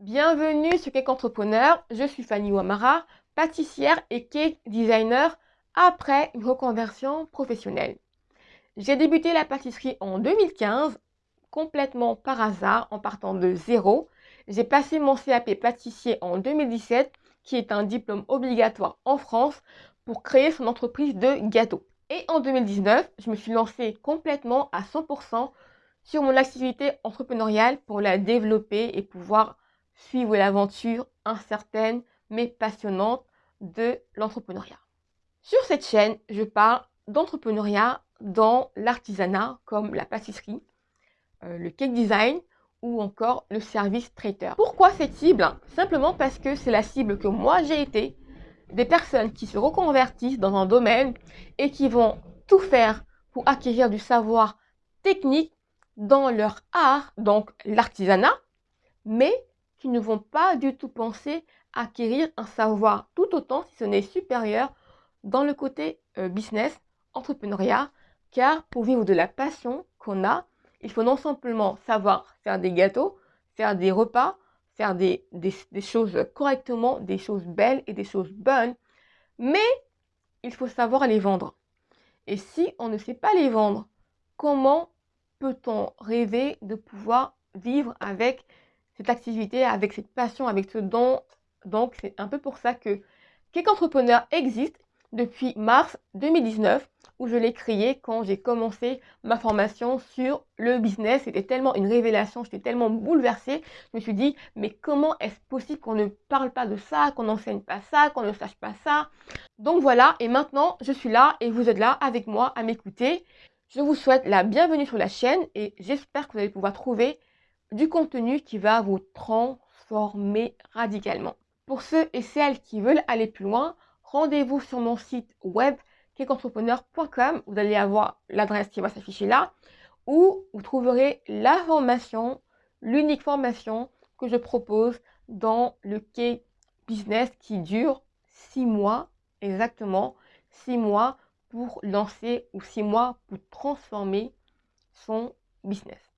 Bienvenue sur Cake Entrepreneur, je suis Fanny Ouamara, pâtissière et cake designer après une reconversion professionnelle. J'ai débuté la pâtisserie en 2015, complètement par hasard, en partant de zéro. J'ai passé mon CAP pâtissier en 2017, qui est un diplôme obligatoire en France pour créer son entreprise de gâteaux. Et en 2019, je me suis lancée complètement à 100% sur mon activité entrepreneuriale pour la développer et pouvoir suivre l'aventure incertaine mais passionnante de l'entrepreneuriat. Sur cette chaîne, je parle d'entrepreneuriat dans l'artisanat comme la pâtisserie, euh, le cake design ou encore le service traiteur. Pourquoi cette cible? Simplement parce que c'est la cible que moi j'ai été, des personnes qui se reconvertissent dans un domaine et qui vont tout faire pour acquérir du savoir technique dans leur art, donc l'artisanat, mais ne vont pas du tout penser à acquérir un savoir tout autant, si ce n'est supérieur, dans le côté euh, business, entrepreneuriat, car pour vivre de la passion qu'on a, il faut non simplement savoir faire des gâteaux, faire des repas, faire des, des choses correctement, des choses belles et des choses bonnes, mais il faut savoir les vendre. Et si on ne sait pas les vendre, comment peut-on rêver de pouvoir vivre avec cette activité, avec cette passion, avec ce don Donc, c'est un peu pour ça que Cake Entrepreneur existe depuis mars 2019 où je l'ai créé quand j'ai commencé ma formation sur le business. C'était tellement une révélation, j'étais tellement bouleversée. Je me suis dit, mais comment est-ce possible qu'on ne parle pas de ça, qu'on n'enseigne pas ça, qu'on ne sache pas ça? Donc voilà, et maintenant, je suis là et vous êtes là avec moi à m'écouter. Je vous souhaite la bienvenue sur la chaîne et j'espère que vous allez pouvoir trouver du contenu qui va vous transformer radicalement. Pour ceux et celles qui veulent aller plus loin, rendez-vous sur mon site web cakeentrepreneur.com. Vous allez avoir l'adresse qui va s'afficher là, où vous trouverez la formation, l'unique formation que je propose dans le cake business qui dure six mois exactement, six mois pour lancer ou six mois pour transformer son business.